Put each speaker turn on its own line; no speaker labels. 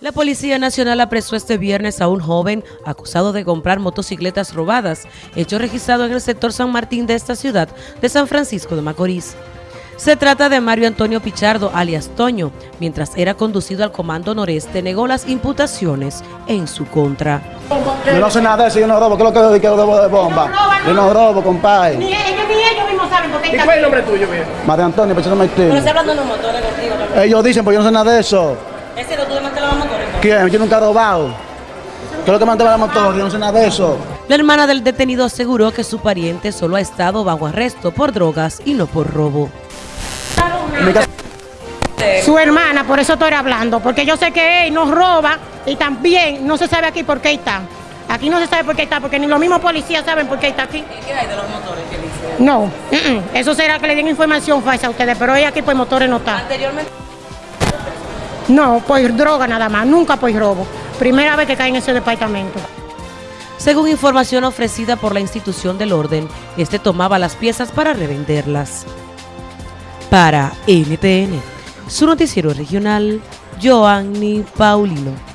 La Policía Nacional apresó este viernes a un joven acusado de comprar motocicletas robadas, hecho registrado en el sector San Martín de esta ciudad de San Francisco de Macorís. Se trata de Mario Antonio Pichardo, alias Toño, mientras era conducido al Comando Noreste, negó las imputaciones en su contra.
Yo no sé nada de eso, yo no robo, ¿qué es lo que yo robo de bomba? Yo no robo, compadre.
Ni ellos ni ellos mismos saben por qué
¿Y cuál es el nombre tuyo, viejo?
María Antonio, Pichardo Martín.
Pero está hablando de unos motores contigo también.
Ellos dicen, pues yo no sé nada de eso.
¿Ese no tú desmantelas los motores?
¿Quién? Yo nunca he robado. ¿Qué es lo que mantén la motor? Yo no sé nada de eso.
La hermana del detenido aseguró que su pariente solo ha estado bajo arresto por drogas y no por robo.
Su hermana, por eso estoy hablando, porque yo sé que él nos roba y también no se sabe aquí por qué está. Aquí no se sabe por qué está, porque ni los mismos policías saben por qué está aquí.
¿Y qué hay de los motores que dice?
No, mm, mm, eso será que le den información falsa a ustedes, pero ella aquí por motores no está.
Anteriormente.
No, por droga nada más, nunca por robo. Primera vez que cae en ese departamento.
Según información ofrecida por la institución del orden, este tomaba las piezas para revenderlas. Para NTN, su noticiero regional, Joanny Paulino.